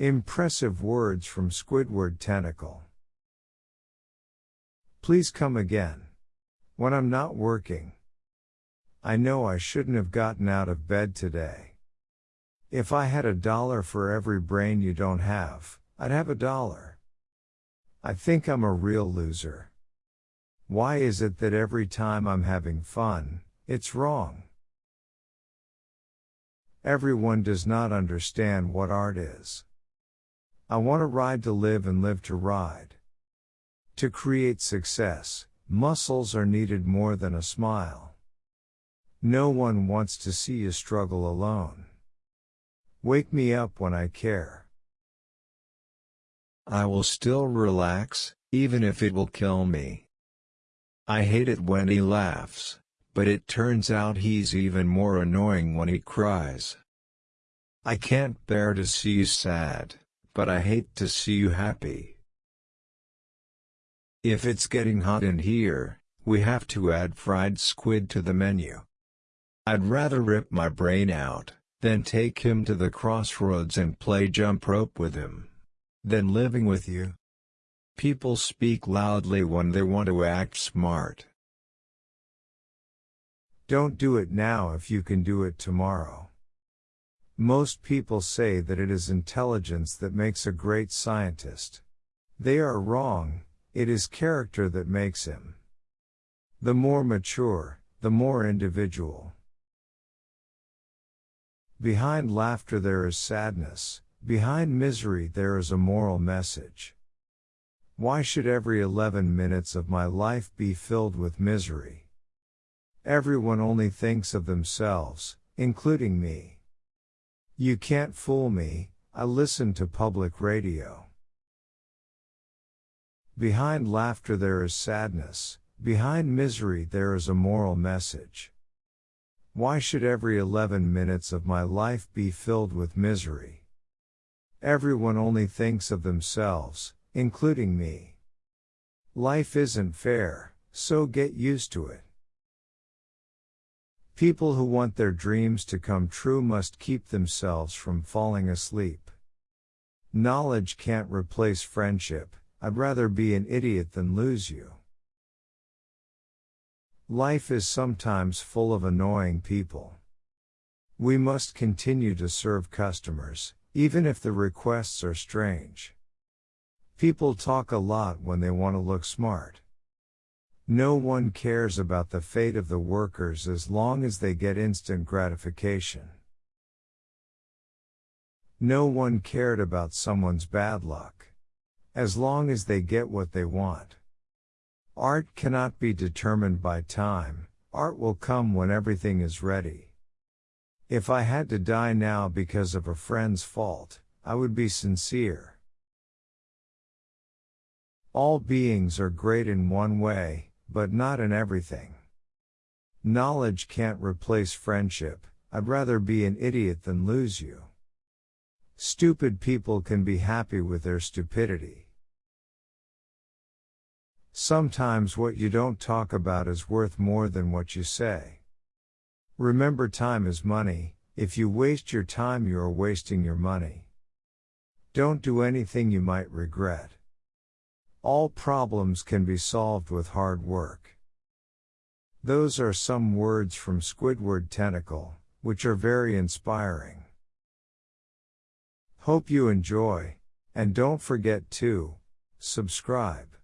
Impressive words from Squidward Tentacle. Please come again. When I'm not working. I know I shouldn't have gotten out of bed today. If I had a dollar for every brain you don't have, I'd have a dollar. I think I'm a real loser. Why is it that every time I'm having fun, it's wrong? Everyone does not understand what art is. I want to ride to live and live to ride. To create success, muscles are needed more than a smile. No one wants to see you struggle alone. Wake me up when I care. I will still relax, even if it will kill me. I hate it when he laughs, but it turns out he's even more annoying when he cries. I can't bear to see you sad, but I hate to see you happy. If it's getting hot in here, we have to add fried squid to the menu. I'd rather rip my brain out, than take him to the crossroads and play jump rope with him than living with you. People speak loudly when they want to act smart. Don't do it now if you can do it tomorrow. Most people say that it is intelligence that makes a great scientist. They are wrong, it is character that makes him. The more mature, the more individual. Behind laughter there is sadness, Behind misery there is a moral message. Why should every 11 minutes of my life be filled with misery? Everyone only thinks of themselves, including me. You can't fool me, I listen to public radio. Behind laughter there is sadness, behind misery there is a moral message. Why should every 11 minutes of my life be filled with misery? Everyone only thinks of themselves, including me. Life isn't fair, so get used to it. People who want their dreams to come true must keep themselves from falling asleep. Knowledge can't replace friendship, I'd rather be an idiot than lose you. Life is sometimes full of annoying people. We must continue to serve customers, even if the requests are strange. People talk a lot when they want to look smart. No one cares about the fate of the workers as long as they get instant gratification. No one cared about someone's bad luck. As long as they get what they want. Art cannot be determined by time, art will come when everything is ready. If I had to die now because of a friend's fault, I would be sincere. All beings are great in one way, but not in everything. Knowledge can't replace friendship, I'd rather be an idiot than lose you. Stupid people can be happy with their stupidity. Sometimes what you don't talk about is worth more than what you say. Remember time is money, if you waste your time you are wasting your money. Don't do anything you might regret. All problems can be solved with hard work. Those are some words from Squidward Tentacle, which are very inspiring. Hope you enjoy, and don't forget to subscribe.